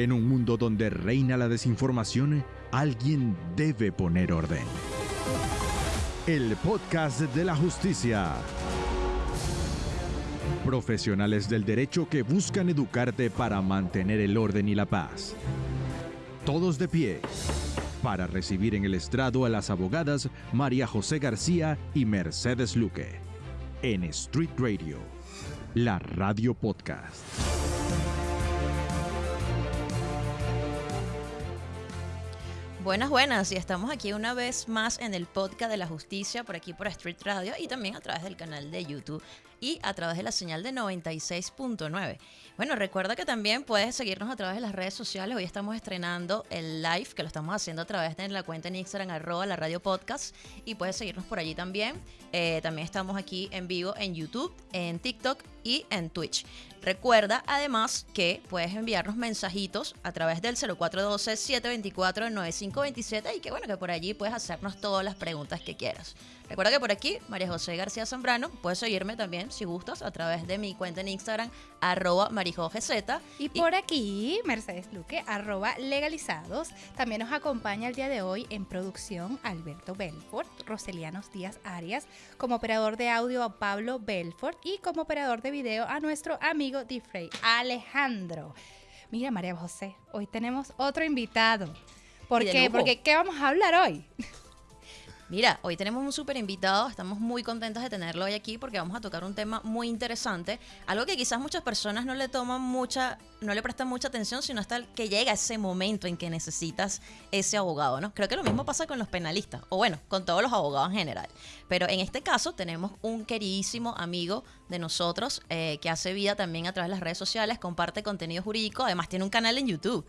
En un mundo donde reina la desinformación, alguien debe poner orden. El podcast de la justicia. Profesionales del derecho que buscan educarte para mantener el orden y la paz. Todos de pie para recibir en el estrado a las abogadas María José García y Mercedes Luque. En Street Radio, la radio podcast. Buenas, buenas, y estamos aquí una vez más en el podcast de la justicia, por aquí por Street Radio y también a través del canal de YouTube y a través de la señal de 96.9. Bueno, recuerda que también puedes seguirnos a través de las redes sociales. Hoy estamos estrenando el live, que lo estamos haciendo a través de la cuenta en Instagram, arroba la radio podcast, y puedes seguirnos por allí también. Eh, también estamos aquí en vivo en YouTube, en TikTok y en Twitch. Recuerda además que puedes enviarnos mensajitos a través del 0412-724-9527 y que bueno, que por allí puedes hacernos todas las preguntas que quieras. Recuerda que por aquí, María José García Zambrano, puedes seguirme también, si gustas, a través de mi cuenta en Instagram, arroba marijogz. Y por aquí, Mercedes Luque, arroba legalizados. También nos acompaña el día de hoy en producción Alberto Belfort, Roselianos Díaz Arias, como operador de audio a Pablo Belfort y como operador de video a nuestro amigo Diffrey Alejandro. Mira, María José, hoy tenemos otro invitado. ¿Por qué? Porque ¿qué vamos a hablar hoy? Mira, hoy tenemos un súper invitado, estamos muy contentos de tenerlo hoy aquí porque vamos a tocar un tema muy interesante, algo que quizás muchas personas no le toman mucha, no le prestan mucha atención, sino hasta que llega ese momento en que necesitas ese abogado, ¿no? Creo que lo mismo pasa con los penalistas, o bueno, con todos los abogados en general. Pero en este caso tenemos un queridísimo amigo de nosotros eh, que hace vida también a través de las redes sociales, comparte contenido jurídico, además tiene un canal en YouTube.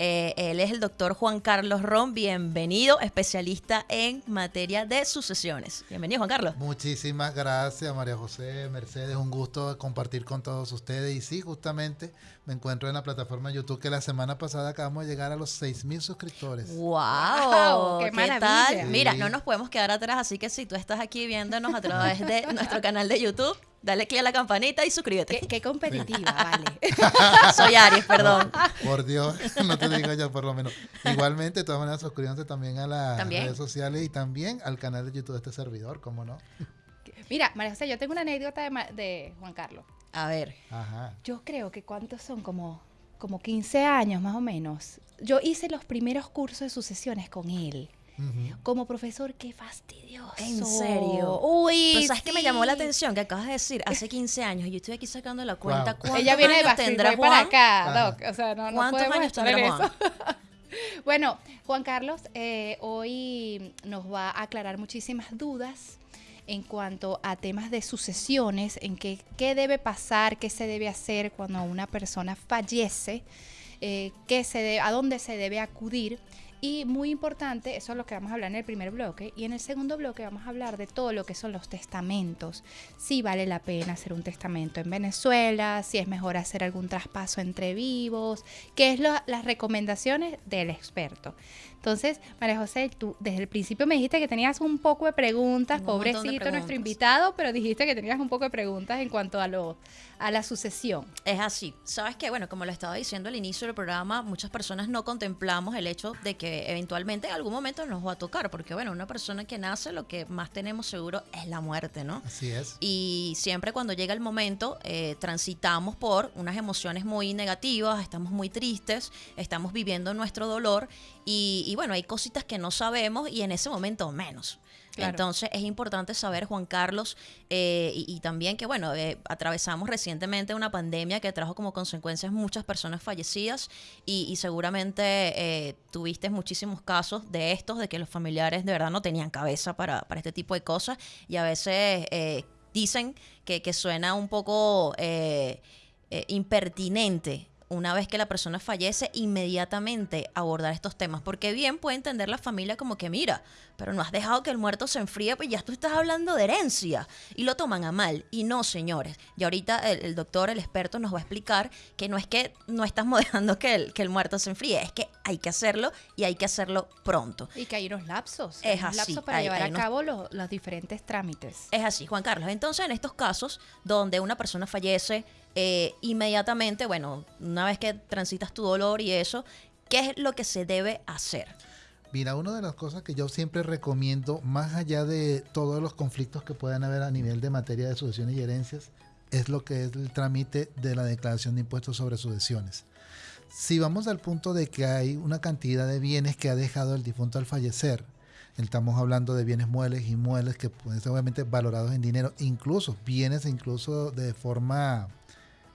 Eh, él es el doctor Juan Carlos Ron, bienvenido, especialista en materia de sucesiones. Bienvenido, Juan Carlos. Muchísimas gracias, María José, Mercedes, un gusto compartir con todos ustedes. Y sí, justamente me encuentro en la plataforma YouTube que la semana pasada acabamos de llegar a los 6 mil suscriptores. ¡Wow! ¡Qué, tal? Mira, no nos podemos quedar atrás, así que si tú estás aquí viéndonos a través de nuestro canal de YouTube, dale click a la campanita y suscríbete. Qué, competitiva, vale. Soy Aries, perdón. por Dios, no te digo yo por lo menos. Igualmente, de todas maneras, suscríbanse también a las redes sociales y también al canal de YouTube de este servidor, ¿cómo no? Mira, María José, yo tengo una anécdota de, Juan Carlos. A ver. Ajá. Yo creo que cuántos son como, como 15 años más o menos. Yo hice los primeros cursos de sucesiones con él. Como profesor, qué fastidioso. ¿En serio? Uy. Pero ¿sabes qué me llamó la atención? Que acabas de decir, hace 15 años, y yo estoy aquí sacando la cuenta. ¿Cuántos Ella viene años de tendrá Juan? para acá, Doc. O sea, no, no ¿Cuántos años tendrá Juan? bueno, Juan Carlos eh, hoy nos va a aclarar muchísimas dudas en cuanto a temas de sucesiones, en que, qué debe pasar, qué se debe hacer cuando una persona fallece, eh, qué se a dónde se debe acudir y muy importante, eso es lo que vamos a hablar en el primer bloque. Y en el segundo bloque vamos a hablar de todo lo que son los testamentos. Si vale la pena hacer un testamento en Venezuela, si es mejor hacer algún traspaso entre vivos, qué es las recomendaciones del experto. Entonces, María José, tú desde el principio me dijiste que tenías un poco de preguntas, pobrecito nuestro invitado, pero dijiste que tenías un poco de preguntas en cuanto a lo a la sucesión. Es así. Sabes que, bueno, como lo estaba diciendo al inicio del programa, muchas personas no contemplamos el hecho de que eventualmente en algún momento nos va a tocar, porque, bueno, una persona que nace, lo que más tenemos seguro es la muerte, ¿no? Así es. Y siempre cuando llega el momento, eh, transitamos por unas emociones muy negativas, estamos muy tristes, estamos viviendo nuestro dolor y, bueno, hay cositas que no sabemos y en ese momento menos. Entonces es importante saber, Juan Carlos, eh, y, también que, bueno, eh, atravesamos recientemente una pandemia que trajo como consecuencias muchas personas fallecidas y, seguramente eh, tuviste muchísimos casos de estos, de que los familiares de verdad no tenían cabeza para, para este tipo de cosas y a veces dicen que, que, suena un poco impertinente una vez que la persona fallece, inmediatamente abordar estos temas. Porque bien puede entender la familia como que, mira, pero no has dejado que el muerto se enfríe, pues ya tú estás hablando de herencia. Y lo toman a mal. Y no, señores. Y ahorita el, doctor, el experto, nos va a explicar que no es que no estamos dejando que el, que el muerto se enfríe, es que hay que hacerlo y hay que hacerlo pronto. Y que hay unos lapsos. Es unos así, lapsos para hay- llevar hay a unos- cabo los, los diferentes trámites. Es así, Juan Carlos. Entonces, en estos casos donde una persona fallece, eh, inmediatamente, bueno, una vez que transitas tu dolor y eso, ¿qué es lo que se debe hacer? Mira, una de las cosas que yo siempre recomiendo, más allá de todos los conflictos que puedan haber a nivel de materia de sucesiones y herencias, es lo que es el trámite de la declaración de impuestos sobre sucesiones. Si vamos al punto de que hay una cantidad de bienes que ha dejado el difunto al fallecer, estamos hablando de bienes muebles y muebles que pueden ser obviamente valorados en dinero, incluso bienes incluso de forma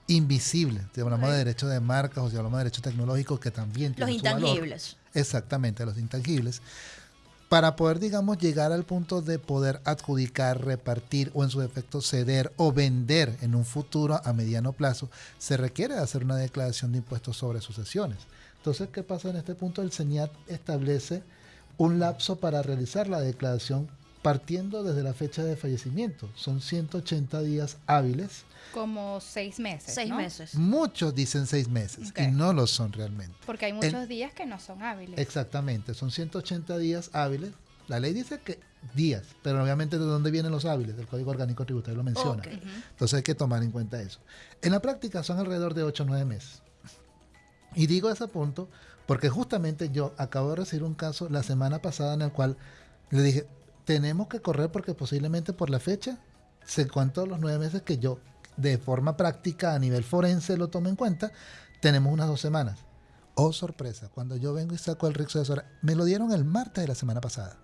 invisible. Si hablamos de derechos de marcas o si hablamos de derechos tecnológicos que también Los tienen su valor. intangibles. Exactamente, los intangibles. Para poder, digamos, llegar al punto de poder adjudicar, repartir o en su defecto ceder o vender en un futuro a mediano plazo, se requiere hacer una declaración de impuestos sobre sucesiones. Entonces, ¿qué pasa en este punto? El CENIAT establece un lapso para realizar la declaración partiendo desde la fecha de fallecimiento. Son 180 días hábiles. Como seis meses. Seis ¿no? meses. Muchos dicen seis meses y no lo son realmente. Porque hay muchos días que no son hábiles. Exactamente, son 180 días hábiles. La ley dice que días, pero obviamente de dónde vienen los hábiles, del Código Orgánico Tributario lo menciona. Entonces hay que tomar en cuenta eso. En la práctica son alrededor de 8 o 9 meses. Y digo ese punto porque justamente yo acabo de recibir un caso la semana pasada en el cual le dije, tenemos que correr porque posiblemente por la fecha se cuentan los nueve meses que yo de forma práctica a nivel forense lo tomo en cuenta, tenemos unas dos semanas. Oh, sorpresa, cuando yo vengo y saco el RIF me lo dieron el martes de la semana pasada.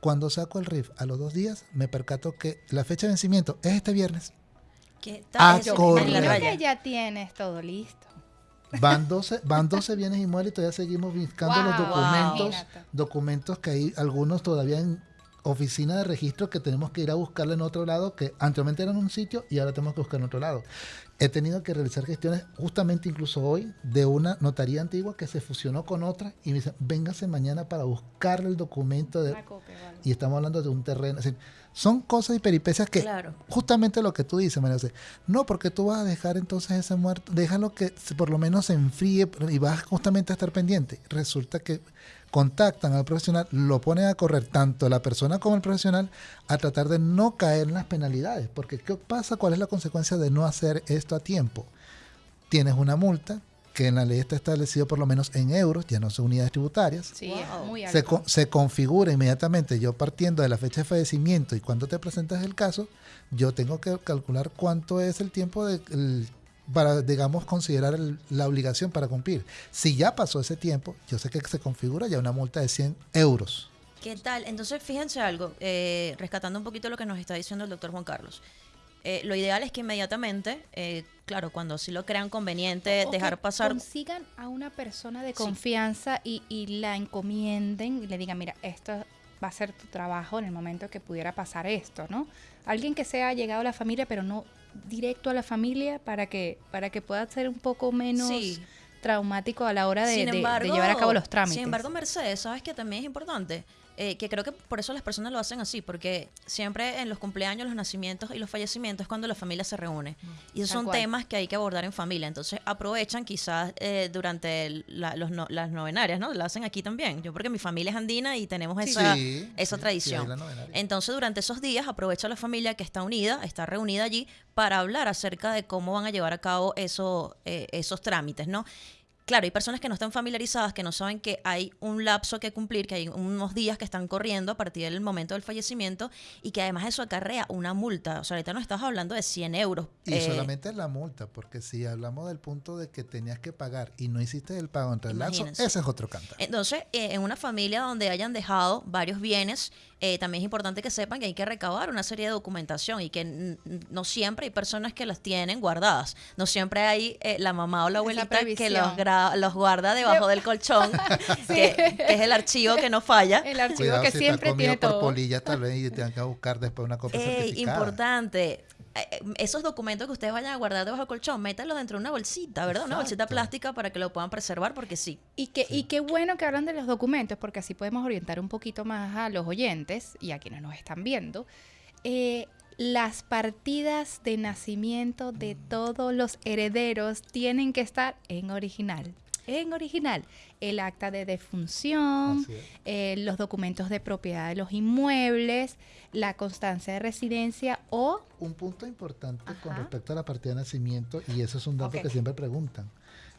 Cuando saco el RIF a los dos días, me percato que la fecha de vencimiento es este viernes. ¿Qué Ah, tal? Imagino raya. que ya tienes todo listo. Van 12, van 12 bienes inmuebles y todavía seguimos buscando los documentos, documentos que hay algunos todavía en oficina de registro que tenemos que ir a buscarle en otro lado, que anteriormente eran en un sitio y ahora tenemos que buscar en otro lado. He tenido que realizar gestiones justamente incluso hoy de una notaría antigua que se fusionó con otra y me dicen, véngase mañana para buscarle el documento de... Una copia, vale. Y estamos hablando de un terreno. es decir, son cosas y peripecias que Claro. justamente lo que tú dices, María José. No, porque tú vas a dejar entonces ese muerto, déjalo que por lo menos se enfríe y vas justamente a estar pendiente. Resulta que contactan al profesional, lo ponen a correr tanto la persona como el profesional a tratar de no caer en las penalidades. Porque ¿qué pasa? ¿Cuál es la consecuencia de no hacer esto a tiempo? Tienes una multa que en la ley está establecido por lo menos en euros, ya no son unidades tributarias Sí, Wow. muy se, alto. co- se configura inmediatamente, yo partiendo de la fecha de fallecimiento y cuando te presentas el caso, yo tengo que calcular cuánto es el tiempo de, el- para, digamos, considerar el- la obligación para cumplir. Si ya pasó ese tiempo, yo sé que se configura ya una multa de 100 euros. ¿Qué tal? Entonces, fíjense algo, eh, rescatando un poquito lo que nos está diciendo el doctor Juan Carlos. Eh, lo ideal es que inmediatamente, eh, claro, cuando sí lo crean conveniente, O dejar que pasar... Consigan a una persona de Sí. confianza y, y la encomienden y le digan, mira, esto va a ser tu trabajo en el momento que pudiera pasar esto, ¿no? Alguien que sea llegado a la familia, pero no directo a la familia para que, para que pueda ser un poco menos Sí. traumático a la hora de, de- llevar a cabo los trámites. Sin embargo, Mercedes, ¿sabes que también es importante? Eh, que creo que por eso las personas lo hacen así, porque siempre en los cumpleaños, los nacimientos y los fallecimientos es cuando la familia se reúne. Y esos son cual. temas que hay que abordar en familia. Entonces aprovechan quizás eh, durante el- la- los no- las novenarias, ¿no? Lo hacen aquí también. Yo porque mi familia es andina y tenemos esa, Sí, esa sí, tradición. sí, novenaria. Entonces, durante esos días, aprovecha la familia que está unida, está reunida allí, para hablar acerca de cómo van a llevar a cabo eso, eh, esos trámites, ¿no? Claro, hay personas que no están familiarizadas, que no saben que hay un lapso que cumplir, que hay unos días que están corriendo a partir del momento del fallecimiento y que además eso acarrea una multa. O sea, ahorita no estás hablando de 100 euros. Y eh, solamente la multa, porque si hablamos del punto de que tenías que pagar y no hiciste el pago entre el lapso, ese es otro cantar. Entonces, eh, en una familia donde hayan dejado varios bienes, eh, también es importante que sepan que hay que recabar una serie de documentación y que no siempre hay personas que las tienen guardadas. No siempre hay eh, la mamá o la abuelita que los, los guarda debajo del colchón, que, que es el archivo que no falla. El archivo Cuidado que si siempre tiene por todo. polillas tal vez y tengan que buscar después una copia Ey, certificada. importante. Eh, Esos documentos que ustedes vayan a guardar debajo del colchón, métanlos dentro de una bolsita, ¿verdad? Una bolsita plástica para que lo puedan preservar, porque sí. Y, que, y qué bueno que hablan de los documentos, porque así podemos orientar un poquito más a los oyentes y a quienes nos están viendo. Eh, las partidas de nacimiento de todos los herederos tienen que estar en original. En original el acta de defunción, eh, los documentos de propiedad de los inmuebles, la constancia de residencia o... Un punto importante con respecto a la partida de nacimiento, y eso es un dato que siempre preguntan.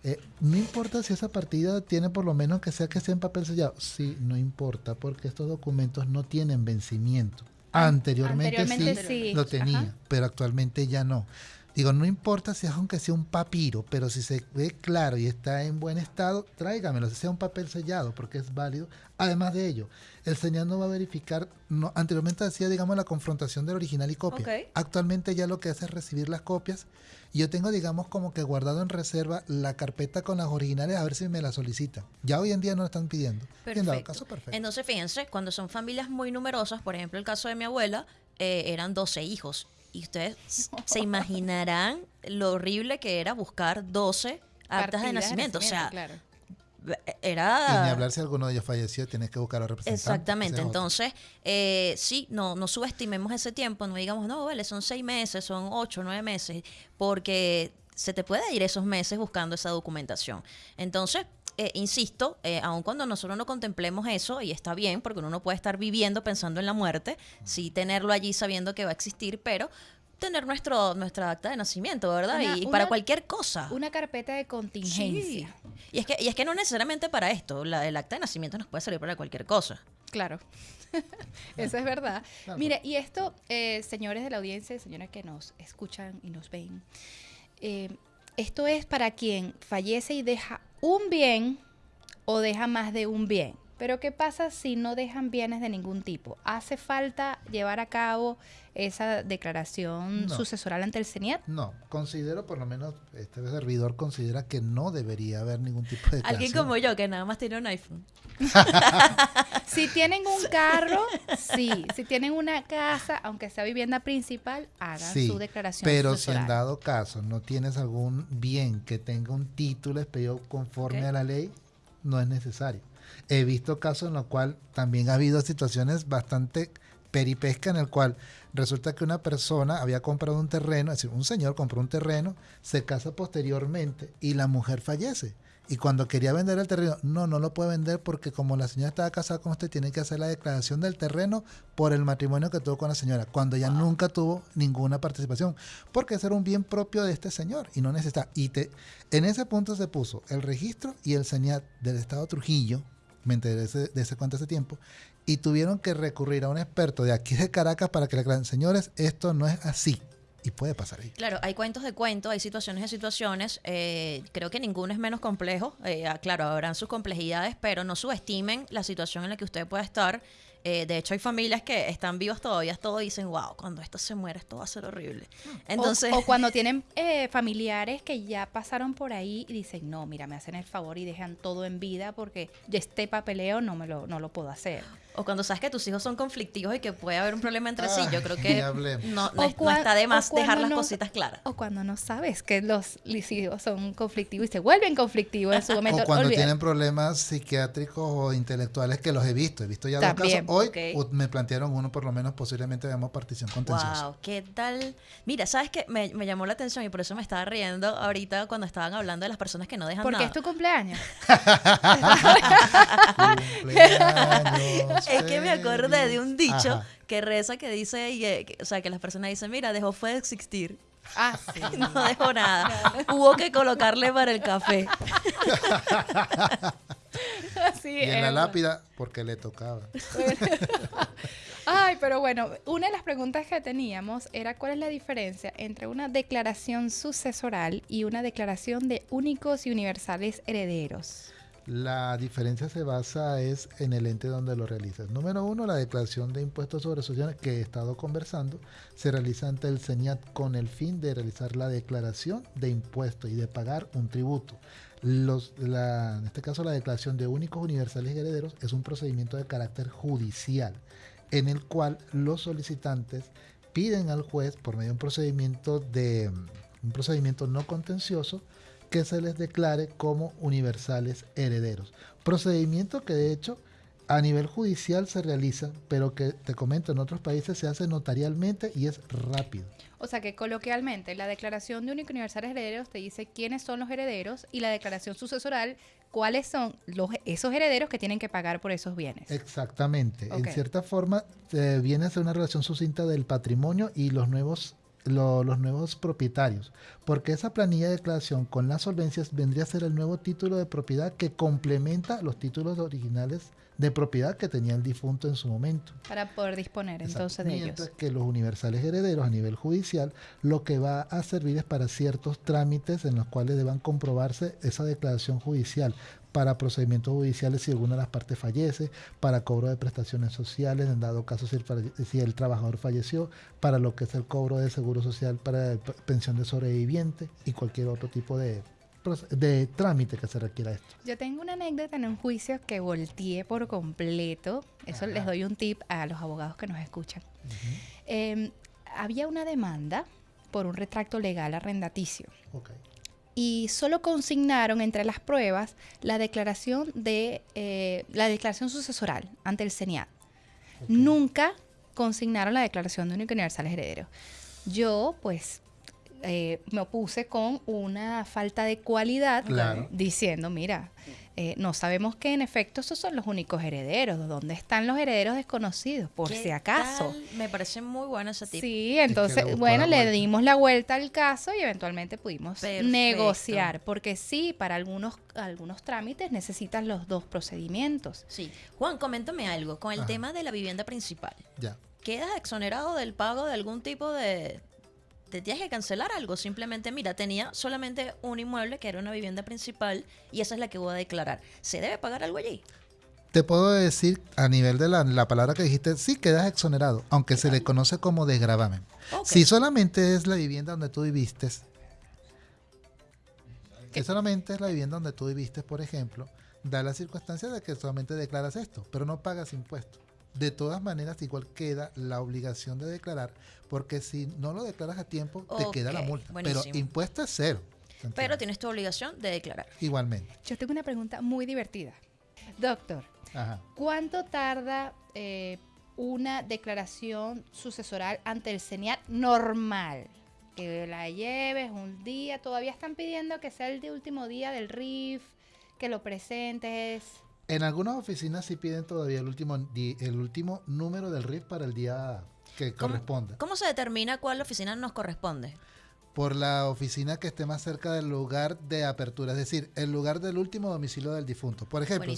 Eh, no importa si esa partida tiene por lo menos que sea que sea en papel sellado. Sí, no importa, porque estos documentos no tienen vencimiento. Anteriormente, sí, lo tenía, pero actualmente ya no. Digo, no importa si es aunque sea un papiro, pero si se ve claro y está en buen estado, tráigamelo, si sea un papel sellado, porque es válido. Además de ello, el señor no va a verificar, no, anteriormente hacía, digamos, la confrontación del original y copia. Actualmente ya lo que hace es recibir las copias. Y yo tengo, digamos, como que guardado en reserva la carpeta con las originales a ver si me la solicitan. Ya hoy en día no lo están pidiendo. Perfecto. caso, perfecto. Entonces, fíjense, cuando son familias muy numerosas, por ejemplo, el caso de mi abuela, eh, eran 12 hijos y ustedes se imaginarán lo horrible que era buscar 12 actas de nacimiento. o sea, era... Y ni hablar si alguno de ellos falleció, tienes que buscar a representantes. Exactamente, entonces, eh, sí, no, no subestimemos ese tiempo, no digamos, no, vale, son seis meses, son ocho, nueve meses, porque se te puede ir esos meses buscando esa documentación. Entonces, eh, insisto, eh, aun cuando nosotros no contemplemos eso, y está bien, porque uno no puede estar viviendo pensando en la muerte, sí tenerlo allí sabiendo que va a existir, pero tener nuestro nuestra acta de nacimiento, ¿verdad? y para cualquier cosa. Una carpeta de contingencia. Y es que y es que no necesariamente para esto, la, el acta de nacimiento nos puede salir para cualquier cosa. Claro. Eso es verdad. Mire, y esto, eh, señores de la audiencia, señores que nos escuchan y nos ven, eh, esto es para quien fallece y deja un bien o deja más de un bien. Pero ¿qué pasa si no dejan bienes de ningún tipo? ¿Hace falta llevar a cabo esa declaración sucesoral ante el CENIAT? No, considero, por lo menos este servidor considera que no debería haber ningún tipo de declaración. Alguien como yo, que nada más tiene un iPhone. si tienen un carro, sí. Si tienen una casa, aunque sea vivienda principal, hagan su declaración pero si en dado caso no tienes algún bien que tenga un título expedido conforme a la ley, no es necesario. He visto casos en los cuales también ha habido situaciones bastante peripesca en el cual resulta que una persona había comprado un terreno, es decir, un señor compró un terreno, se casa posteriormente y la mujer fallece. Y cuando quería vender el terreno, no, no lo puede vender porque como la señora estaba casada con usted, tiene que hacer la declaración del terreno por el matrimonio que tuvo con la señora, cuando ella nunca tuvo ninguna participación, porque ese era un bien propio de este señor y no necesita. Y te, en ese punto se puso el registro y el señor del Estado Trujillo, me enteré de ese, de ese cuento tiempo, y tuvieron que recurrir a un experto de aquí de Caracas para que le aclaren, señores, esto no es así. Y puede pasar ahí. Claro, hay cuentos de cuentos, hay situaciones de situaciones. Eh, creo que ninguno es menos complejo. Eh, claro, habrán sus complejidades, pero no subestimen la situación en la que usted puede estar eh, de hecho, hay familias que están vivas todavía, todo dicen, wow, cuando esto se muere, esto va a ser horrible. Entonces, o, cuando tienen eh, familiares que ya pasaron por ahí y dicen, no, mira, me hacen el favor y dejan todo en vida porque este papeleo no me lo, no lo puedo hacer. O cuando sabes que tus hijos son conflictivos y que puede haber un problema entre sí, yo creo que no, no, está de más dejar las cositas claras. O cuando no sabes que los hijos son conflictivos y se vuelven conflictivos en su momento. O cuando tienen problemas psiquiátricos o intelectuales que los he visto. He visto ya dos casos. Hoy me plantearon uno, por lo menos posiblemente veamos partición contenciosa. Wow, ¿qué tal? Mira, ¿sabes qué? Me, me, llamó la atención y por eso me estaba riendo ahorita cuando estaban hablando de las personas que no dejan Porque nada. Porque es tu cumpleaños. cumpleaños es que me acordé de un dicho que reza que dice, eh, o sea, que las personas dicen, mira, dejó fue de existir. Ah, sí. No dejó nada. Hubo que colocarle para el café. y en la lápida, porque le tocaba. Ay, pero bueno, una de las preguntas que teníamos era cuál es la diferencia entre una declaración sucesoral y una declaración de únicos y universales herederos. La diferencia se basa es en el ente donde lo realizas. Número uno, la declaración de impuestos sobre sucesiones que he estado conversando se realiza ante el CENIAT con el fin de realizar la declaración de impuestos y de pagar un tributo. En este caso, la declaración de únicos universales y herederos es un procedimiento de carácter judicial en el cual los solicitantes piden al juez por medio de un procedimiento de un procedimiento no contencioso que se les declare como universales herederos. Procedimiento que de hecho a nivel judicial se realiza, pero que te comento, en otros países se hace notarialmente y es rápido. O sea que coloquialmente la declaración de único universal herederos te dice quiénes son los herederos y la declaración sucesoral cuáles son los, esos herederos que tienen que pagar por esos bienes. Exactamente. En cierta forma eh, viene a ser una relación sucinta del patrimonio y los nuevos los nuevos propietarios, porque esa planilla de declaración con las solvencias vendría a ser el nuevo título de propiedad que complementa los títulos originales de propiedad que tenía el difunto en su momento. Para poder disponer entonces de Mientras que los universales herederos a nivel judicial lo que va a servir es para ciertos trámites en los cuales deban comprobarse esa declaración judicial para procedimientos judiciales si alguna de las partes fallece, para cobro de prestaciones sociales, en dado caso si el, si el trabajador falleció, para lo que es el cobro de seguro social para pensión de sobreviviente y cualquier otro tipo de de trámite que se requiera esto. Yo tengo una anécdota en un juicio que volteé por completo. Eso les doy un tip a los abogados que nos escuchan. Em, había una demanda por un retracto legal arrendaticio. Y solo consignaron entre las pruebas la declaración de eh, la declaración sucesoral ante el CENIAT. Nunca consignaron la declaración de único universal heredero. Yo, pues, eh, me opuse con una falta de cualidad diciendo, mira, eh, no sabemos que en efecto esos son los únicos herederos. ¿Dónde están los herederos desconocidos? Por si acaso. Me parece muy bueno ese tipo. Sí, entonces, bueno, le dimos la vuelta al caso y eventualmente pudimos negociar. Porque sí, para algunos, algunos trámites necesitas los dos procedimientos. Sí. Juan, coméntame algo. Con el tema de la vivienda principal. Ya. ¿Quedas exonerado del pago de algún tipo de, te tienes que cancelar algo. Simplemente, mira, tenía solamente un inmueble que era una vivienda principal y esa es la que voy a declarar. ¿Se debe pagar algo allí? Te puedo decir, a nivel de la, palabra que dijiste, sí quedas exonerado, aunque se le conoce como desgravamen. Si solamente es la vivienda donde tú viviste, que solamente es la vivienda donde tú viviste, por ejemplo, da la circunstancia de que solamente declaras esto, pero no pagas impuestos. De todas maneras, igual queda la obligación de declarar, porque si no lo declaras a tiempo, te queda la multa. Pero impuesto es cero. Pero tienes tu obligación de declarar. Igualmente. Yo tengo una pregunta muy divertida. Doctor, ¿cuánto tarda eh, una declaración sucesoral ante el CENIAT normal? Que la lleves un día, todavía están pidiendo que sea el de último día del RIF, que lo presentes. En algunas oficinas sí piden todavía el último, el último número del RIF para el día que corresponde. ¿Cómo se determina cuál oficina nos corresponde? Por la oficina que esté más cerca del lugar de apertura, es decir, el lugar del último domicilio del difunto. Por ejemplo,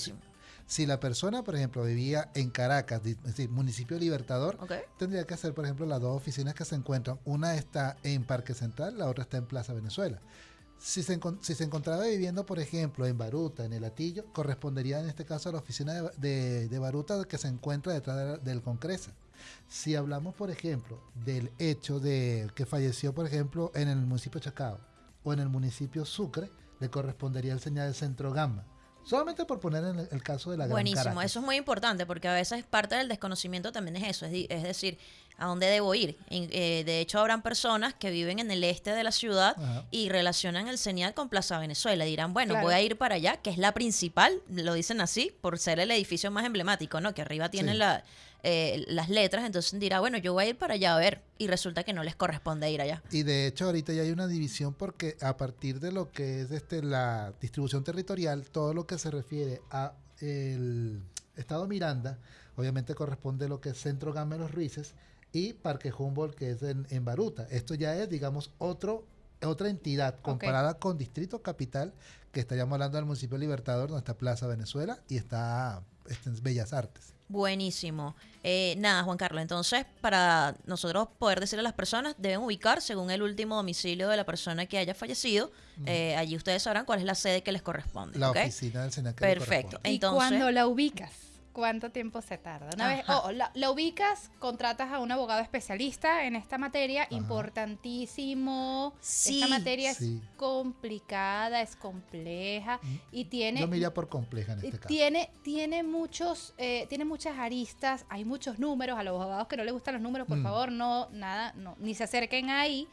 si, la persona, por ejemplo, vivía en Caracas, es decir, municipio Libertador, tendría que hacer, por ejemplo, las dos oficinas que se encuentran. Una está en Parque Central, la otra está en Plaza Venezuela. Si se, si se, encontraba viviendo, por ejemplo, en Baruta, en el Atillo, correspondería en este caso a la oficina de, de, Baruta que se encuentra detrás del Concresa. Si hablamos, por ejemplo, del hecho de que falleció, por ejemplo, en el municipio Chacao o en el municipio Sucre, le correspondería el señal de Centro Gama. Solamente por poner en el, caso de la Buenísimo, eso es muy importante porque a veces parte del desconocimiento también es eso, es, decir, a dónde debo ir. Eh, de hecho, habrán personas que viven en el este de la ciudad y relacionan el señal con Plaza Venezuela. Dirán, bueno, voy a ir para allá, que es la principal, lo dicen así, por ser el edificio más emblemático, ¿no? Que arriba tiene la, eh, las letras, entonces dirá, bueno, yo voy a ir para allá a ver, y resulta que no les corresponde ir allá. Y de hecho ahorita ya hay una división porque a partir de lo que es este la distribución territorial, todo lo que se refiere a el estado Miranda, obviamente corresponde a lo que es Centro Gama Los Ruices y Parque Humboldt, que es en, Baruta. Esto ya es, digamos, otro otra entidad comparada con Distrito Capital, que estaríamos hablando del municipio Libertador, donde está Plaza Venezuela y está, está en Bellas Artes. Buenísimo. Eh, nada, Juan Carlos, entonces para nosotros poder decirle a las personas, deben ubicar según el último domicilio de la persona que haya fallecido. Eh, allí ustedes sabrán cuál es la sede que les corresponde. La oficina del Senado. Perfecto. Entonces, ¿Y cuando la ubicas? ¿Cuánto tiempo se tarda? Una vez, oh, la, ubicas, contratas a un abogado especialista en esta materia, importantísimo. Esta materia es complicada, es compleja mm. y tiene. Yo me por compleja en este caso. Tiene, tiene muchos, eh, tiene muchas aristas, hay muchos números. A los abogados que no les gustan los números, por mm. favor, no, nada, no, ni se acerquen ahí.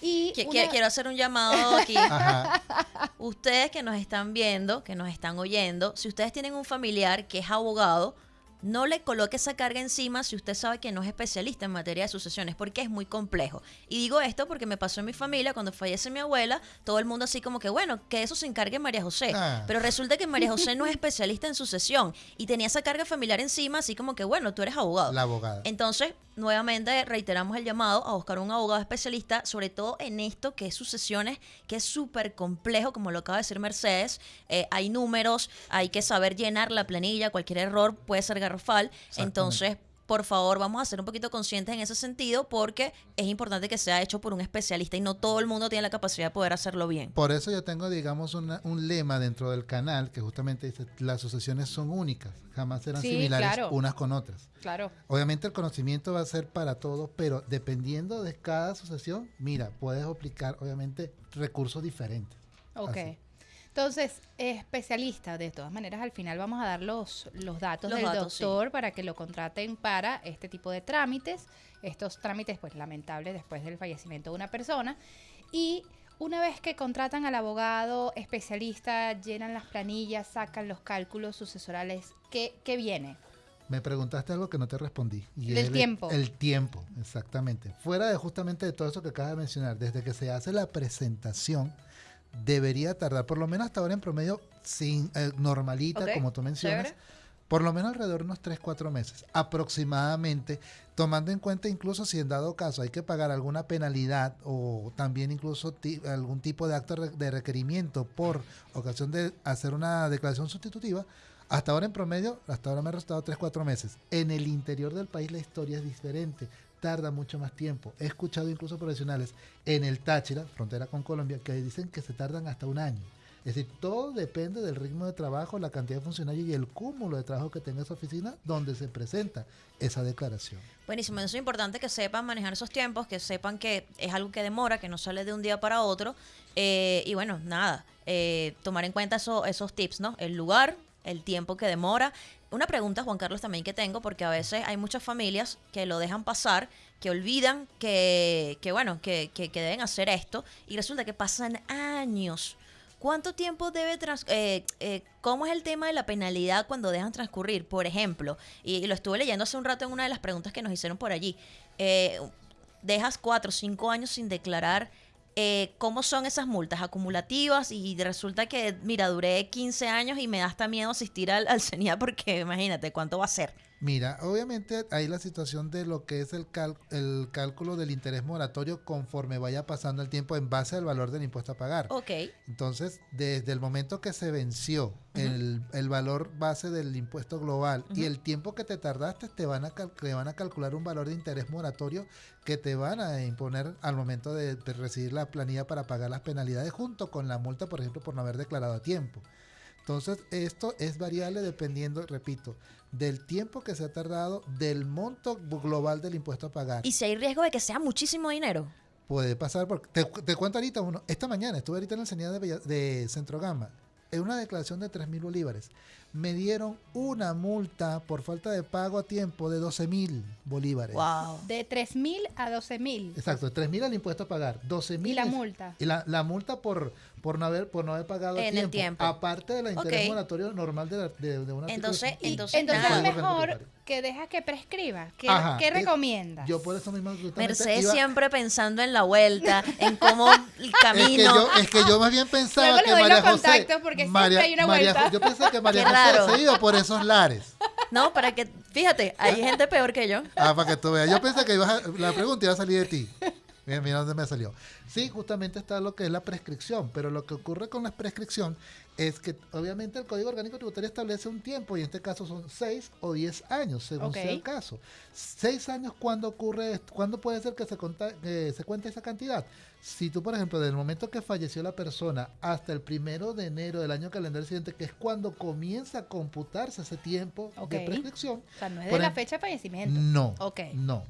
Y Quiero hacer un llamado aquí. Ustedes que nos están viendo, que nos están oyendo, si ustedes tienen un familiar que es abogado, no le coloque esa carga encima si usted sabe que no es especialista en materia de sucesiones, porque es muy complejo. Y digo esto porque me pasó en mi familia, cuando fallece mi abuela, todo el mundo así como que, bueno, que eso se encargue María José. Ah. Pero resulta que María José no es especialista en sucesión y tenía esa carga familiar encima, así como que, bueno, tú eres abogado. La abogada. Entonces, nuevamente reiteramos el llamado a buscar un abogado especialista, sobre todo en esto que es sucesiones, que es súper complejo, como lo acaba de decir Mercedes. Eh, hay números, hay que saber llenar la planilla, cualquier error puede ser garrafal. Entonces, por favor, vamos a ser un poquito conscientes en ese sentido porque es importante que sea hecho por un especialista y no todo el mundo tiene la capacidad de poder hacerlo bien. Por eso yo tengo, digamos, un lema dentro del canal que justamente dice, las sucesiones son únicas, jamás serán similares unas con otras. Claro. Obviamente el conocimiento va a ser para todos, pero dependiendo de cada sucesión, mira, puedes aplicar, obviamente, recursos diferentes. Ok. Entonces, especialista, de todas maneras, al final vamos a dar los, los datos del doctor para que lo contraten para este tipo de trámites. Estos trámites, pues, lamentables después del fallecimiento de una persona. Y una vez que contratan al abogado especialista, llenan las planillas, sacan los cálculos sucesorales, ¿qué, qué viene? Me preguntaste algo que no te respondí. Y el tiempo. El tiempo, exactamente. Fuera de justamente de todo eso que acabas de mencionar, desde que se hace la presentación debería tardar, por lo menos hasta ahora en promedio, sin eh, normalita, como tú mencionas, por lo menos alrededor de unos 3, 4 meses, aproximadamente, tomando en cuenta incluso si en dado caso hay que pagar alguna penalidad o también incluso algún tipo de acto de requerimiento por ocasión de hacer una declaración sustitutiva, hasta ahora en promedio, hasta ahora me ha restado 3, 4 meses. En el interior del país la historia es diferente tarda mucho más tiempo. He escuchado incluso profesionales en el Táchira, frontera con Colombia, que dicen que se tardan hasta un año. Es decir, todo depende del ritmo de trabajo, la cantidad de funcionarios y el cúmulo de trabajo que tenga esa oficina donde se presenta esa declaración. Buenísimo, eso es importante que sepan manejar esos tiempos, que sepan que es algo que demora, que no sale de un día para otro. Eh, y bueno, nada, eh, tomar en cuenta esos tips, ¿no? El lugar, el tiempo que demora. Una pregunta, Juan Carlos, también que tengo, porque a veces hay muchas familias que lo dejan pasar, que olvidan que, que bueno, que, que, deben hacer esto y resulta que pasan años. ¿Cuánto tiempo debe transcurrir? Eh, eh, ¿Cómo es el tema de la penalidad cuando dejan transcurrir? Por ejemplo, y, lo estuve leyendo hace un rato en una de las preguntas que nos hicieron por allí. Eh, dejas cuatro o cinco años sin declarar eh, cómo son esas multas acumulativas y resulta que, mira, duré 15 años y me da hasta miedo asistir al, al CENIA porque imagínate cuánto va a ser. Mira, obviamente hay la situación de lo que es el, el cálculo del interés moratorio conforme vaya pasando el tiempo en base al valor del impuesto a pagar. Ok. Entonces, desde el momento que se venció el, valor base del impuesto global y el tiempo que te tardaste, te van, a te van a calcular un valor de interés moratorio que te van a imponer al momento de recibir la planilla para pagar las penalidades junto con la multa, por ejemplo, por no haber declarado a tiempo. Entonces, esto es variable dependiendo, repito, del tiempo que se ha tardado, del monto global del impuesto a pagar. ¿Y si hay riesgo de que sea muchísimo dinero? Puede pasar, porque te, cuento ahorita uno. Esta mañana estuve ahorita en la sanidad de, de Centro Gama, en una declaración de 3 mil bolívares me dieron una multa por falta de pago a tiempo de 12 mil bolívares. Wow. De 3 mil a 12 mil. Exacto, de 3 mil al impuesto a pagar, 12 mil. Y la multa. Y la, la, multa por, por, no haber, por no haber pagado en a tiempo, el tiempo. Aparte de la interés moratorio normal de, de, de una Entonces, entonces, entonces es mejor que deja que prescriba. ¿Qué, ¿qué recomiendas? Yo por eso mismo. Mercedes siempre pensando en la vuelta, en cómo el camino. Es que yo, es que yo más bien pensaba que María José. Porque María, hay una vuelta. yo pensé que María José se iba por esos lares. No, para que, fíjate, hay gente peor que yo. Ah, para que tú veas. Yo pensé que la pregunta iba a salir de ti. Mira, mira dónde me salió. Sí, justamente está lo que es la prescripción, pero lo que ocurre con la prescripción es que obviamente el Código Orgánico Tributario establece un tiempo y en este caso son 6 o 10 años, según sea el caso. ¿Seis años cuándo ocurre, cuándo puede ser que se, se cuente esa cantidad? Si tú, por ejemplo, desde el momento que falleció la persona hasta el primero de enero del año calendario siguiente, que es cuando comienza a computarse ese tiempo de prescripción. O sea, no es de la fecha de fallecimiento. No. No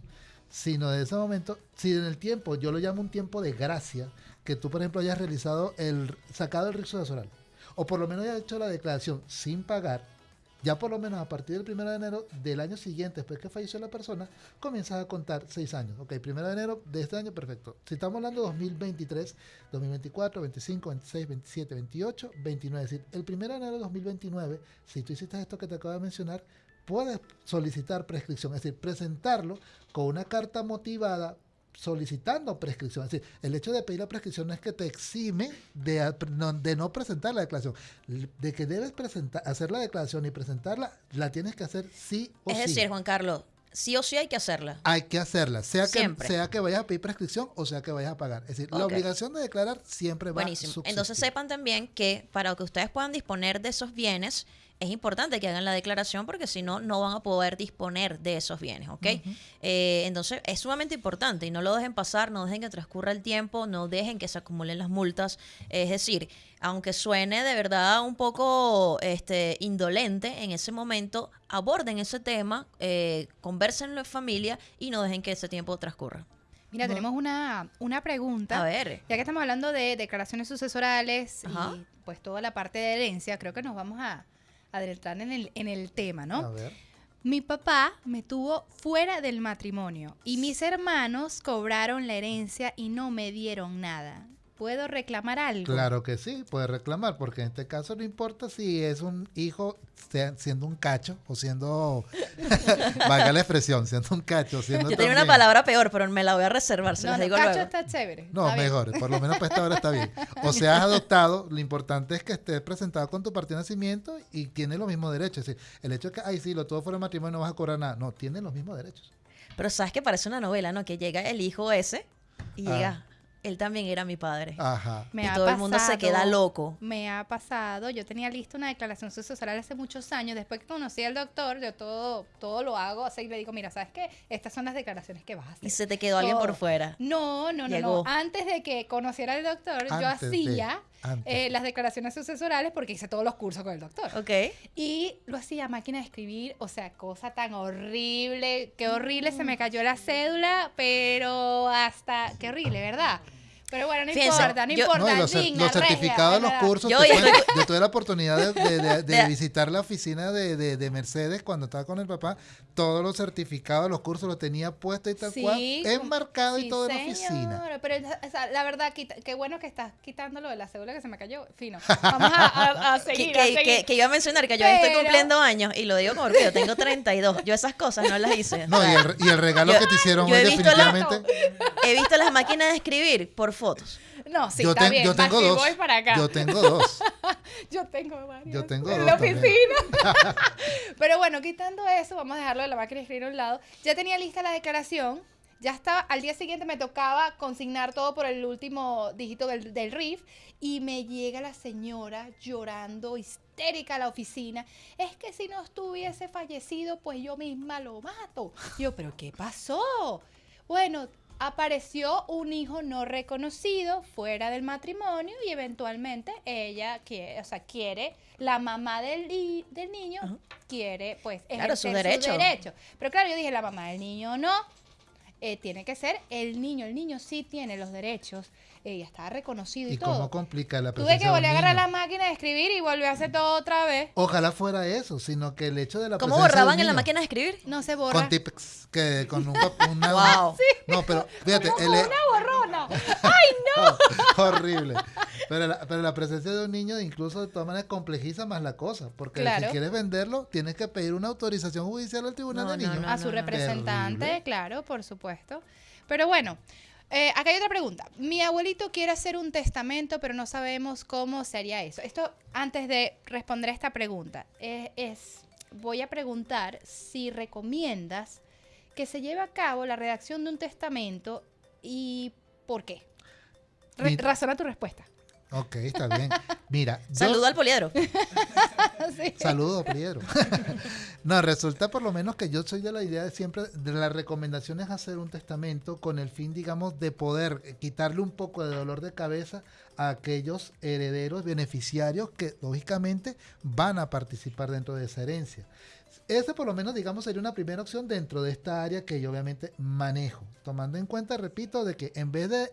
sino de ese momento, si en el tiempo, yo lo llamo un tiempo de gracia, que tú, por ejemplo, hayas realizado el sacado el rizo de o por lo menos hayas hecho la declaración sin pagar, ya por lo menos a partir del 1 de enero del año siguiente, después que falleció la persona, comienzas a contar seis años. Ok, 1 de enero de este año, perfecto. Si estamos hablando de 2023, 2024, 25, 26, 27, 28, 29, es decir, el 1 de enero de 2029, si tú hiciste esto que te acabo de mencionar, puedes solicitar prescripción, es decir, presentarlo con una carta motivada solicitando prescripción. Es decir, el hecho de pedir la prescripción no es que te exime de, de no presentar la declaración. De que debes presentar, hacer la declaración y presentarla, la tienes que hacer sí o sí. Es decir, Juan Carlos, sí o sí hay que hacerla. Hay que hacerla, sea que, sea que vayas a pedir prescripción o sea que vayas a pagar. Es decir, la obligación de declarar siempre va a subsistir. Entonces sepan también que para que ustedes puedan disponer de esos bienes, es importante que hagan la declaración porque si no, no van a poder disponer de esos bienes, ¿ok? Eh, entonces, es sumamente importante y no lo dejen pasar, no dejen que transcurra el tiempo, no dejen que se acumulen las multas. Es decir, aunque suene de verdad un poco este, indolente en ese momento, aborden ese tema, eh, conversenlo en familia y no dejen que ese tiempo transcurra. Mira, tenemos una, una pregunta. A ver. Ya que estamos hablando de declaraciones sucesorales y pues toda la parte de herencia, creo que nos vamos a adelantar en el, en el tema, ¿no? A ver. Mi papá me tuvo fuera del matrimonio y mis hermanos cobraron la herencia y no me dieron nada. ¿Puedo reclamar algo? Claro que sí, puede reclamar, porque en este caso no importa si es un hijo siendo un cacho o siendo, valga la expresión, siendo un cacho. Siendo Yo tenía una palabra peor, pero me la voy a reservar, se no, digo cacho está chévere. No, mejor, por lo menos para esta hora está bien. O sea, has adoptado, lo importante es que estés presentado con tu partido de nacimiento y tiene los mismos derechos. Es decir, el hecho de que, ay, sí, lo todo fuera matrimonio no vas a cobrar nada. No, tiene los mismos derechos. Pero sabes que parece una novela, ¿no? Que llega el hijo ese y ah. llega él también era mi padre. Ajá. y todo el mundo se queda loco. Me ha pasado, yo tenía lista una declaración sucesoral hace muchos años, después que conocí al doctor, yo todo, todo lo hago así y le digo, mira, ¿sabes qué? Estas son las declaraciones que vas a hacer. Y se te quedó alguien por fuera. No, no, no, no. Antes de que conociera al doctor, yo hacía eh, las declaraciones sucesorales porque hice todos los cursos con el doctor. Ok. Y lo hacía máquina de escribir, o sea, cosa tan horrible, qué horrible, se me cayó la cédula, pero hasta, qué horrible, ¿verdad? Pero bueno, no importa, no importa. los, certificados de los cursos, yo, tuve la oportunidad de, visitar la oficina de, Mercedes cuando estaba con el papá. Todos los certificados de los cursos los tenía puestos y tal cual, enmarcado y todo en la oficina. Pero la verdad, qué bueno que estás quitando lo de la cédula que se me cayó. Fino. Vamos a, seguir, que, que, iba a mencionar que yo estoy cumpliendo años y lo digo como orgullo, tengo 32. Yo esas cosas no las hice. No, y el, y el regalo que te hicieron hoy definitivamente. he visto las máquinas de escribir por fotos. No, sí, yo está bien. Yo tengo dos. Voy para acá. Yo tengo dos. yo tengo varios. Yo tengo en la oficina. Pero bueno, quitando eso, vamos a dejarlo de la máquina de escribir a un lado. Ya tenía lista la declaración. Ya estaba, al día siguiente me tocaba consignar todo por el último dígito del, del RIF y me llega la señora llorando histérica a la oficina. Es que si no estuviese fallecido, pues yo misma lo mato. Yo, pero ¿qué pasó? Bueno, apareció un hijo no reconocido fuera del matrimonio y eventualmente ella quiere, o sea, quiere, la mamá del, del niño quiere pues ejercer su derecho. derecho. Pero claro, yo dije, la mamá del niño no, eh, tiene que ser el niño, el niño sí tiene los derechos ella estaba reconocido y, todo. ¿Y cómo complica la presencia Tuve que volver a agarrar la máquina de escribir y volver a hacer todo otra vez. Ojalá fuera eso, sino que el hecho de la ¿Cómo borraban en la máquina de escribir? No se borra. Con tips, que con un, una... wow. No, pero fíjate. El, una borrona. ¡Ay, no! horrible. Pero la, pero la presencia de un niño incluso de todas maneras complejiza más la cosa, porque si quieres venderlo, tienes que pedir una autorización judicial al tribunal de niños. a su representante, claro, por supuesto. Pero bueno, eh, acá hay otra pregunta. Mi abuelito quiere hacer un testamento, pero no sabemos cómo sería eso. Esto, antes de responder a esta pregunta, eh, es, voy a preguntar si recomiendas que se lleve a cabo la redacción de un testamento y por qué. razona tu respuesta. Ok, está bien. Mira. Saludo al poliedro. Saludo, poliedro. no, resulta por lo menos que yo soy de la idea de siempre, de la recomendación es hacer un testamento con el fin, digamos, de poder quitarle un poco de dolor de cabeza a aquellos herederos beneficiarios que, lógicamente, van a participar dentro de esa herencia. Esa por lo menos, digamos, sería una primera opción dentro de esta área que yo obviamente manejo, tomando en cuenta, repito, de que en vez de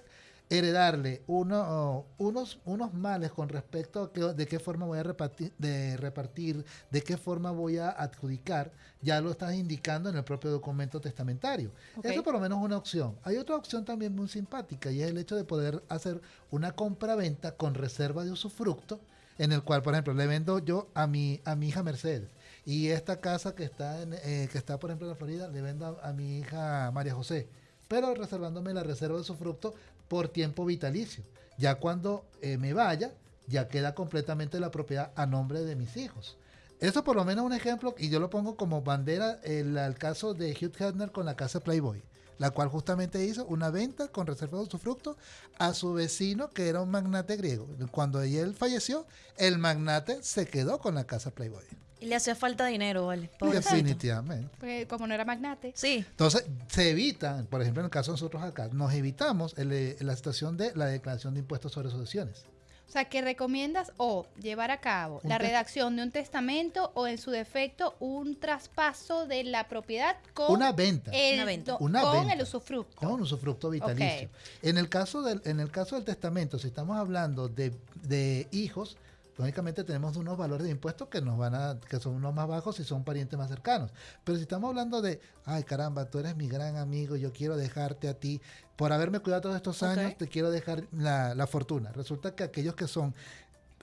heredarle uno, unos, unos males con respecto a de qué forma voy a repartir de, repartir, de qué forma voy a adjudicar, ya lo estás indicando en el propio documento testamentario. Eso por lo menos es una opción. Hay otra opción también muy simpática y es el hecho de poder hacer una compra-venta con reserva de usufructo en el cual, por ejemplo, le vendo yo a mi, a mi hija Mercedes. Y esta casa que está, en, eh, que está por ejemplo, en la Florida, le vendo a, mi hija María José. Pero reservándome la reserva de su fruto por tiempo vitalicio. Ya cuando eh, me vaya, ya queda completamente la propiedad a nombre de mis hijos. Eso por lo menos un ejemplo, y yo lo pongo como bandera el, el caso de Hugh Hefner con la casa Playboy la cual justamente hizo una venta con reserva de usufructo a su vecino que era un magnate griego. Cuando él falleció, el magnate se quedó con la casa Playboy. Y le hacía falta dinero, ¿vale? Definitivamente. Pues, como no era magnate. Sí. Entonces, se evita, por ejemplo, en el caso de nosotros acá, nos evitamos la situación de la declaración de impuestos sobre sucesiones. O sea, que recomiendas o llevar a cabo la redacción de un testamento o en su defecto un traspaso de la propiedad con una venta, el, una venta. con el usufructo. Con usufructo vitalicio. En el caso del en el caso del testamento, si estamos hablando de, de hijos, lógicamente tenemos unos valores de impuestos que nos van a, que son unos más bajos y son parientes más cercanos. Pero si estamos hablando de, ay caramba, tú eres mi gran amigo, yo quiero dejarte a ti, por haberme cuidado todos estos años, te quiero dejar la, fortuna. Resulta que aquellos que son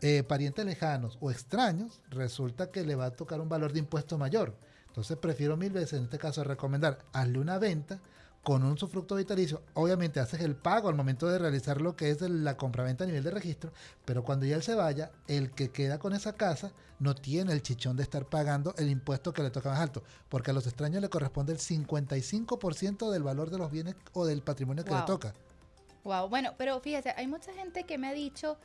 eh, parientes lejanos o extraños, resulta que le va a tocar un valor de impuesto mayor. Entonces prefiero mil veces en este caso recomendar, hazle una venta con un sufructo vitalicio, obviamente haces el pago al momento de realizar lo que es la compraventa a nivel de registro, pero cuando ya él se vaya, el que queda con esa casa no tiene el chichón de estar pagando el impuesto que le toca más alto, porque a los extraños le corresponde el 55% del valor de los bienes o del patrimonio que le toca. Wow, bueno, pero fíjese, hay mucha gente que me ha dicho,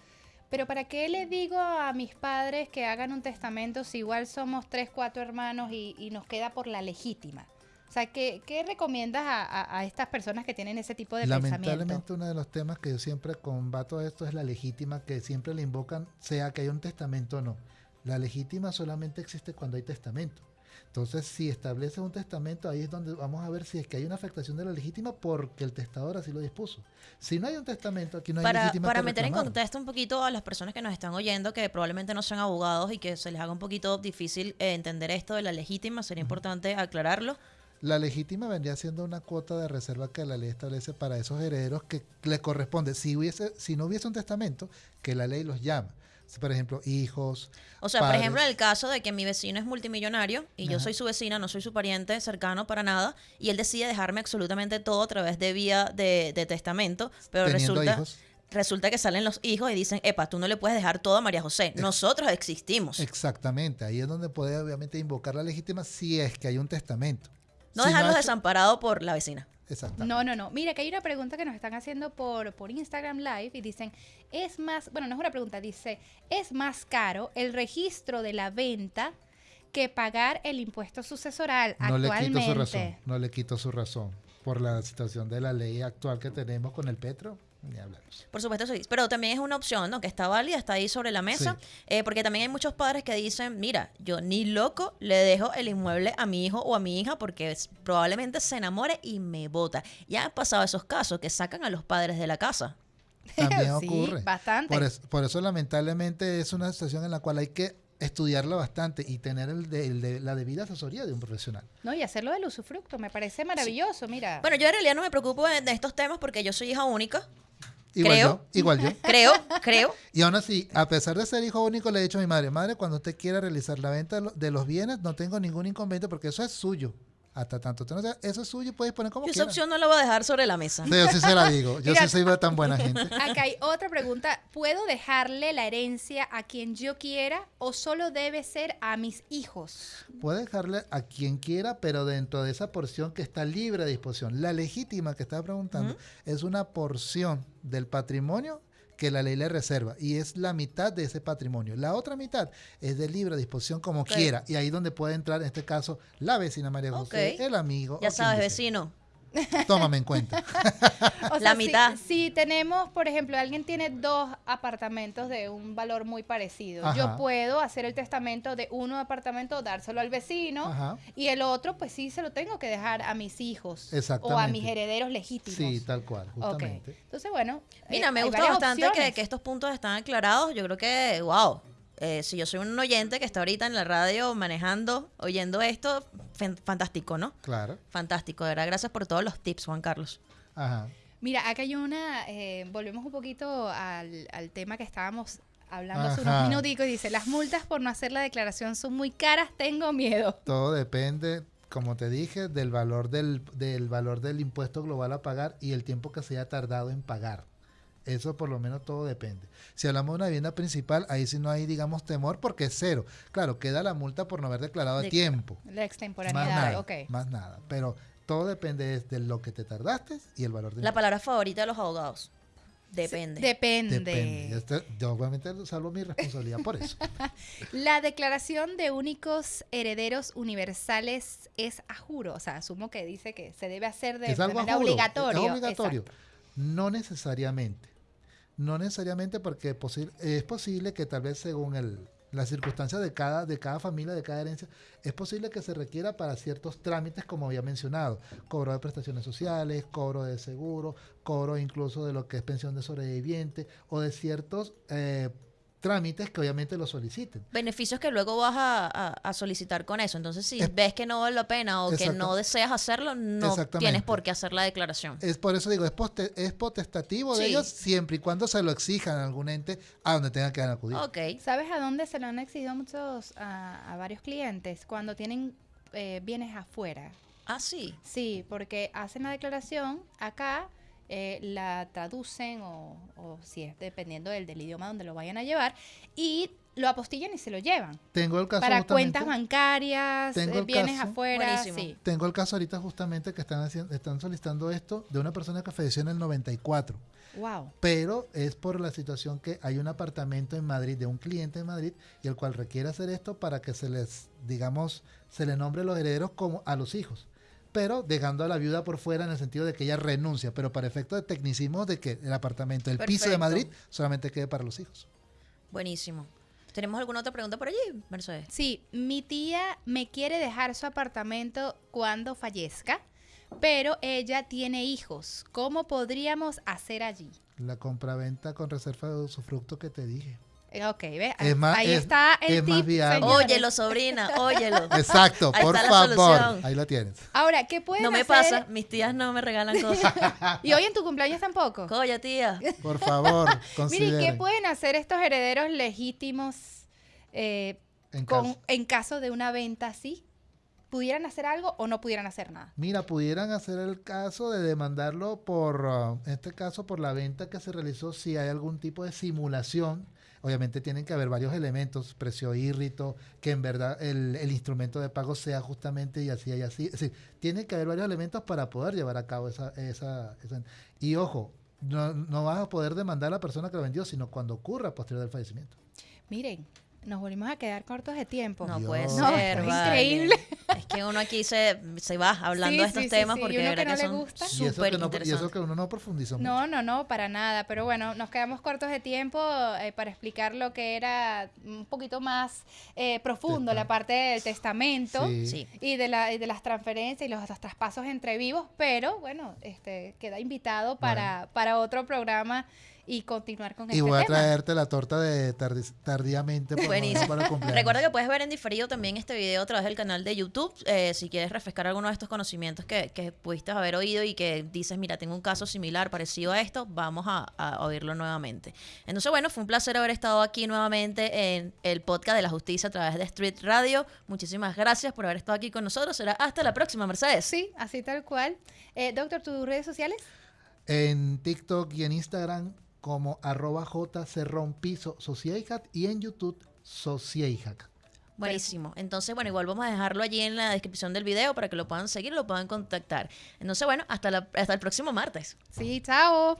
pero ¿para qué le digo a mis padres que hagan un testamento si igual somos tres, cuatro hermanos y, y nos queda por la legítima? O sea, ¿qué, recomiendas a, estas personas que tienen ese tipo de Lamentablemente uno de los temas que yo siempre combato esto es la legítima, que siempre le invocan, sea que haya un testamento o no. La legítima solamente existe cuando hay testamento. Entonces, si establece un testamento, ahí es donde vamos a ver si es que hay una afectación de la legítima porque el testador así lo dispuso. Si no hay un testamento, aquí no hay para, legítima. Para meter en contexto un poquito a las personas que nos están oyendo, que probablemente no sean abogados y que se les haga un poquito difícil eh, entender esto de la legítima, sería importante aclararlo. La legítima vendría siendo una cuota de reserva que la ley establece para esos herederos que le corresponde, si, hubiese, si no hubiese un testamento, que la ley los llama. Por ejemplo, hijos. O sea, por ejemplo, en el caso de que mi vecino es multimillonario y yo soy su vecina, no soy su pariente cercano para nada, y él decide dejarme absolutamente todo a través de vía de, testamento, pero resulta resulta que salen los hijos y dicen, epa, tú no le puedes dejar todo a María José, nosotros existimos. Exactamente, ahí es donde puede obviamente invocar la legítima si es que hay un testamento. No dejarlos desamparados por la vecina. Exacto. No, no, no. Mira, que hay una pregunta que nos están haciendo por, por Instagram Live y dicen, es más, bueno, no es una pregunta, dice, ¿es más caro el registro de la venta que pagar el impuesto sucesoral no actualmente? No le quito su razón, no le quito su razón por la situación de la ley actual que tenemos con el petro por supuesto, sí. Pero también es una opción, ¿no? Que está válida, está ahí sobre la mesa. Eh, porque también hay muchos padres que dicen, mira, yo ni loco le dejo el inmueble a mi hijo o a mi hija porque probablemente se enamore y me vota. Ya han pasado esos casos que sacan a los padres de la casa. También ocurre. Bastante. Por eso, lamentablemente, es una situación en la cual hay que estudiarla bastante y tener el la debida asesoría de un profesional. No, y hacerlo del usufructo, me parece maravilloso, mira. Bueno, yo en realidad no me preocupo de, estos temas porque yo soy hija única. Igual creo, yo, igual yo. Creo, creo. Y aún así, a pesar de ser hijo único, le he dicho a mi madre, madre, cuando usted quiera realizar la venta de los bienes, no tengo ningún inconveniente porque eso es suyo hasta tanto. Entonces, eso es suyo, puedes poner como Yo esa opción no la voy a dejar sobre la mesa. Sí, yo sí se la digo. Yo sí soy tan buena gente. Acá hay otra pregunta. ¿Puedo dejarle la herencia a quien yo quiera o solo debe ser a mis hijos? Puede dejarle a quien quiera, pero dentro de esa porción que está libre de disposición. La legítima que estaba preguntando es una porción del patrimonio que la ley le reserva y es la mitad de ese patrimonio. La otra mitad es de libre disposición como quiera y ahí donde puede entrar en este caso la vecina María José, el amigo. Ya sabes, vecino. Tómame en cuenta. la mitad. Si, tenemos, por ejemplo, alguien tiene dos apartamentos de un valor muy parecido, yo puedo hacer el testamento de uno apartamento, dárselo al vecino y el otro, pues sí, se lo tengo que dejar a mis hijos o a mis herederos legítimos. Sí, tal cual, justamente. Entonces, bueno. Mira, eh, me gusta bastante que, que estos puntos están aclarados. Yo creo que, wow, eh, si yo soy un oyente que está ahorita en la radio manejando, oyendo esto, fantástico, ¿no? Claro. Fantástico, de verdad. Gracias por todos los tips, Juan Carlos. Ajá. Mira, acá hay una, eh, volvemos un poquito al, tema que estábamos hablando hace unos minuticos y dice, las multas por no hacer la declaración son muy caras, tengo miedo. Todo depende, como te dije, del valor del, del valor del impuesto global a pagar y el tiempo que se haya tardado en pagar. Eso por lo menos todo depende. Si hablamos de una vivienda principal, ahí sí no hay, digamos, temor porque es cero. Claro, queda la multa por no haber declarado a tiempo. La extemporaneidad, más nada, ok. Más nada. Pero todo depende de lo que te tardaste y el valor de La palabra favorita de los abogados. Depende. depende. Yo obviamente salvo mi responsabilidad por eso. la declaración de únicos herederos universales es a juro. O sea, asumo que dice que se debe hacer de, manera obligatoria. Es obligatorio. No necesariamente. No necesariamente porque es posible que tal vez según el, las circunstancias de cada, de cada familia, de cada herencia, es posible que se requiera para ciertos trámites, como había mencionado, cobro de prestaciones sociales, cobro de seguro, cobro incluso de lo que es pensión de sobreviviente o de ciertos eh, trámites que obviamente lo soliciten. Beneficios que luego vas a, solicitar con eso. Entonces, si ves que no vale la pena o que no deseas hacerlo, no tienes por qué hacer la declaración. Es por eso digo, es, es potestativo de ellos siempre y cuando se lo exijan a algún ente a donde tengan que acudir. Okay. ¿Sabes a dónde se lo han exigido muchos, a, varios clientes? Cuando tienen eh, bienes afuera. Ah, sí. Sí, porque hacen la declaración acá eh, la traducen o, si es dependiendo del, del, idioma donde lo vayan a llevar y lo apostillan y se lo llevan. Tengo el caso para cuentas bancarias, tengo eh, bienes afuera. Tengo el caso ahorita justamente que están haciendo, están solicitando esto de una persona que falleció en el 94. Wow. Pero es por la situación que hay un apartamento en Madrid de un cliente en Madrid y el cual requiere hacer esto para que se les, digamos, se le nombre los herederos como a los hijos pero dejando a la viuda por fuera en el sentido de que ella renuncia, pero para efecto de tecnicismo de que el apartamento, el piso de Madrid solamente quede para los hijos. Buenísimo. ¿Tenemos alguna otra pregunta por allí, Mercedes? Sí, mi tía me quiere dejar su apartamento cuando fallezca, pero ella tiene hijos. ¿Cómo podríamos hacer allí? La compraventa con reserva de usufructo que te dije. Eh, ok, ve. Ahí está el tip, Óyelo, sobrina, óyelo. Exacto, por favor. Ahí lo tienes. Ahora, ¿qué pueden hacer? No me pasa, mis tías no me regalan cosas. ¿Y hoy en tu cumpleaños tampoco? Coya, tía. Por favor, Miren, ¿qué pueden hacer estos herederos legítimos eh, en, caso. en caso de una venta así? ¿Pudieran hacer algo o no pudieran hacer nada? Mira, pudieran hacer el caso de demandarlo por, uh, en este caso, por la venta que se realizó si hay algún tipo de simulación obviamente tienen que haber varios elementos, precio írrito, que en verdad el, instrumento de pago sea justamente y así y así. Es decir, tiene que haber varios elementos para poder llevar a cabo esa... esa, y ojo, no, no vas a poder demandar a la persona que lo vendió, sino cuando ocurra posterior del fallecimiento. Miren, nos volvimos a quedar cortos de tiempo. No puede ser, increíble. Que uno aquí se, se va hablando de estos temas porque de verdad que, son súper interesantes. Y eso que uno no profundizó mucho. No, no, no, para nada. Pero bueno, nos quedamos cortos de tiempo eh, para explicar lo que era un poquito más eh, profundo, la parte del testamento y de, la, y de las transferencias y los, traspasos entre vivos. Pero bueno, este queda invitado para, para otro programa y continuar con y este voy a traerte la torta de tardíamente Buenísimo. Recuerda que puedes ver en diferido también este video a través del canal de YouTube eh, si quieres refrescar alguno de estos conocimientos que, que, pudiste haber oído y que dices, mira, tengo un caso similar, parecido a esto, vamos a, a oírlo nuevamente. Entonces, bueno, fue un placer haber estado aquí nuevamente en el podcast de la justicia a través de Street Radio. Muchísimas gracias por haber estado aquí con nosotros. Será hasta la próxima, Mercedes. Sí, así tal cual. Eh, doctor, ¿tus redes sociales? En TikTok y en Instagram como arroba piso y en YouTube socieijac. Buenísimo. Entonces, bueno, igual vamos a dejarlo allí en la descripción del video para que lo puedan seguir, lo puedan contactar. Entonces, bueno, hasta, la, hasta el próximo martes. Sí, chao.